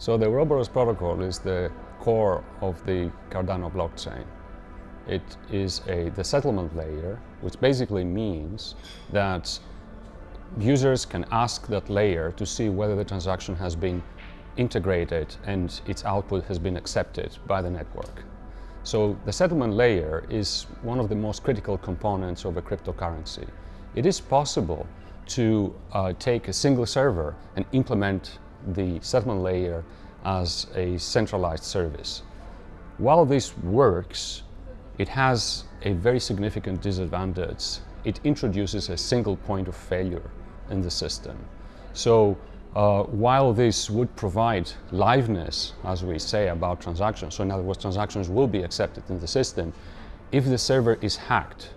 So the Ouroboros protocol is the core of the Cardano blockchain. It is a, the settlement layer, which basically means that users can ask that layer to see whether the transaction has been integrated and its output has been accepted by the network. So the settlement layer is one of the most critical components of a cryptocurrency. It is possible to uh, take a single server and implement the settlement layer as a centralized service. While this works, it has a very significant disadvantage. It introduces a single point of failure in the system. So uh, while this would provide liveness, as we say about transactions, so in other words, transactions will be accepted in the system, if the server is hacked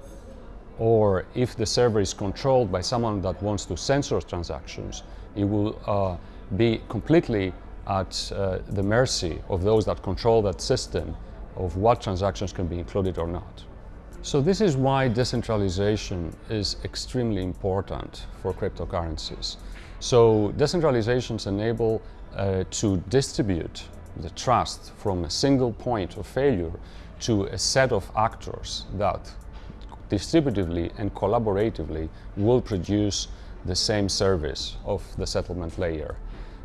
or if the server is controlled by someone that wants to censor transactions, it will uh, be completely at uh, the mercy of those that control that system of what transactions can be included or not. So this is why decentralization is extremely important for cryptocurrencies. So decentralizations enable uh, to distribute the trust from a single point of failure to a set of actors that distributively and collaboratively will produce the same service of the settlement layer.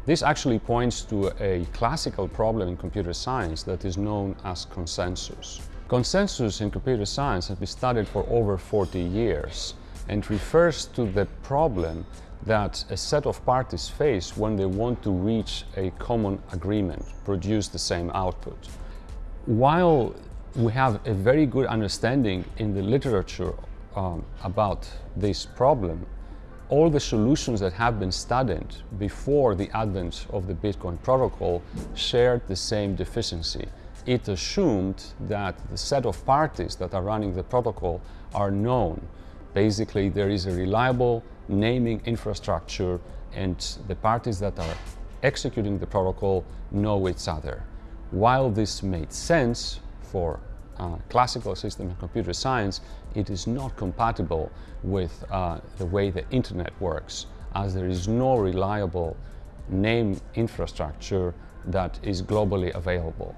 This actually points to a classical problem in computer science that is known as consensus. Consensus in computer science has been studied for over 40 years and refers to the problem that a set of parties face when they want to reach a common agreement, produce the same output. While we have a very good understanding in the literature um, about this problem, all the solutions that have been studied before the advent of the Bitcoin protocol shared the same deficiency. It assumed that the set of parties that are running the protocol are known. Basically, there is a reliable naming infrastructure and the parties that are executing the protocol know each other. While this made sense for uh, classical system in computer science, it is not compatible with uh, the way the internet works, as there is no reliable name infrastructure that is globally available.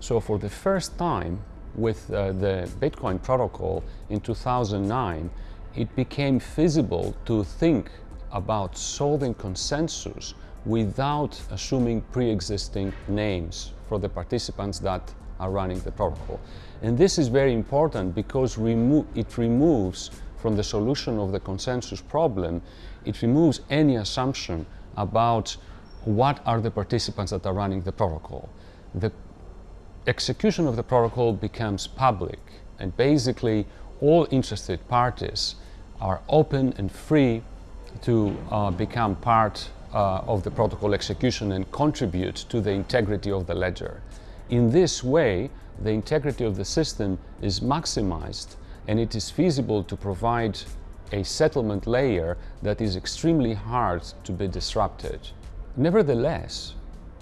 So for the first time with uh, the Bitcoin protocol in 2009, it became feasible to think about solving consensus without assuming pre-existing names for the participants that are running the protocol. And this is very important because remo it removes from the solution of the consensus problem, it removes any assumption about what are the participants that are running the protocol. The execution of the protocol becomes public and basically all interested parties are open and free to uh, become part uh, of the protocol execution and contribute to the integrity of the ledger. In this way, the integrity of the system is maximized and it is feasible to provide a settlement layer that is extremely hard to be disrupted. Nevertheless,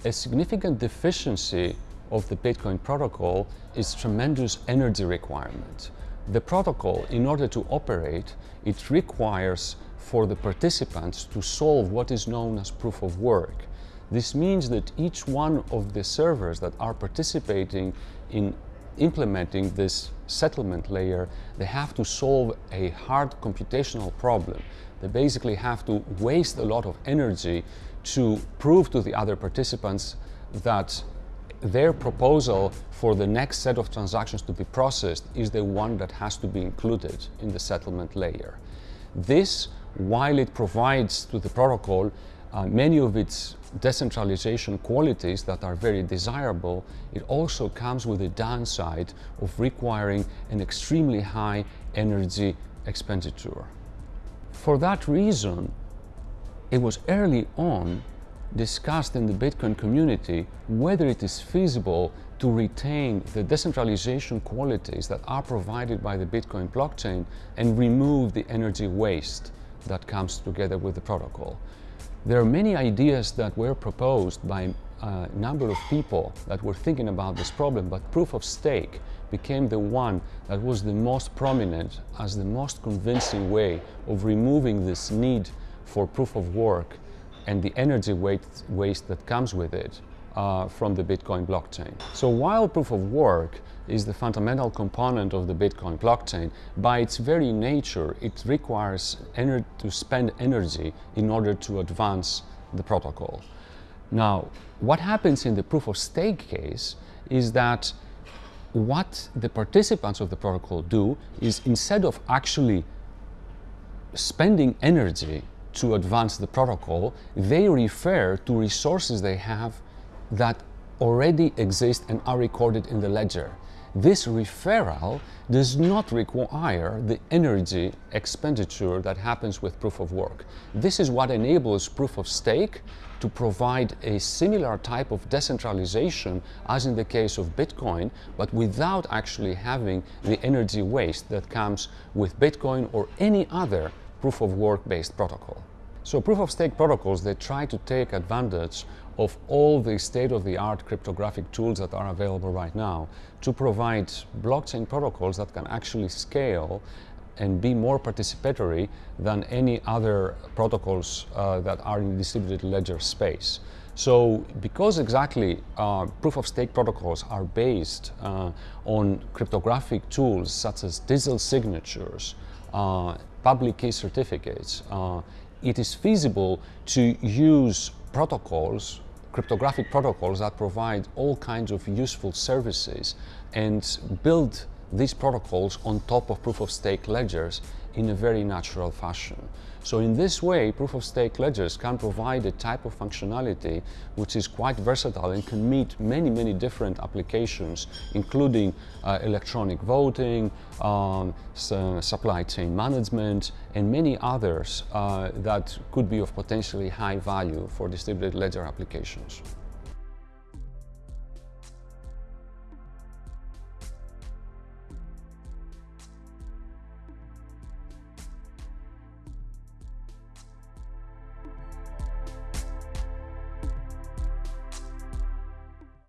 a significant deficiency of the Bitcoin protocol is tremendous energy requirement. The protocol, in order to operate, it requires for the participants to solve what is known as proof of work. This means that each one of the servers that are participating in implementing this settlement layer, they have to solve a hard computational problem. They basically have to waste a lot of energy to prove to the other participants that their proposal for the next set of transactions to be processed is the one that has to be included in the settlement layer. This, while it provides to the protocol uh, many of its decentralization qualities that are very desirable, it also comes with the downside of requiring an extremely high energy expenditure. For that reason, it was early on discussed in the Bitcoin community whether it is feasible to retain the decentralization qualities that are provided by the Bitcoin blockchain and remove the energy waste that comes together with the protocol. There are many ideas that were proposed by a number of people that were thinking about this problem, but proof of stake became the one that was the most prominent as the most convincing way of removing this need for proof of work and the energy waste that comes with it uh, from the Bitcoin blockchain. So while proof of work is the fundamental component of the Bitcoin blockchain, by its very nature, it requires energy to spend energy in order to advance the protocol. Now, what happens in the proof of stake case is that what the participants of the protocol do is instead of actually spending energy to advance the protocol, they refer to resources they have that already exist and are recorded in the ledger. This referral does not require the energy expenditure that happens with proof of work. This is what enables proof of stake to provide a similar type of decentralization as in the case of Bitcoin, but without actually having the energy waste that comes with Bitcoin or any other proof of work based protocol. So proof of stake protocols, they try to take advantage of all the state-of-the-art cryptographic tools that are available right now to provide blockchain protocols that can actually scale and be more participatory than any other protocols uh, that are in distributed ledger space. So because exactly uh, proof of stake protocols are based uh, on cryptographic tools such as digital signatures, uh, public key certificates, uh, it is feasible to use protocols, cryptographic protocols that provide all kinds of useful services and build these protocols on top of proof of stake ledgers in a very natural fashion. So in this way, proof of stake ledgers can provide a type of functionality which is quite versatile and can meet many, many different applications, including uh, electronic voting, um, supply chain management, and many others uh, that could be of potentially high value for distributed ledger applications.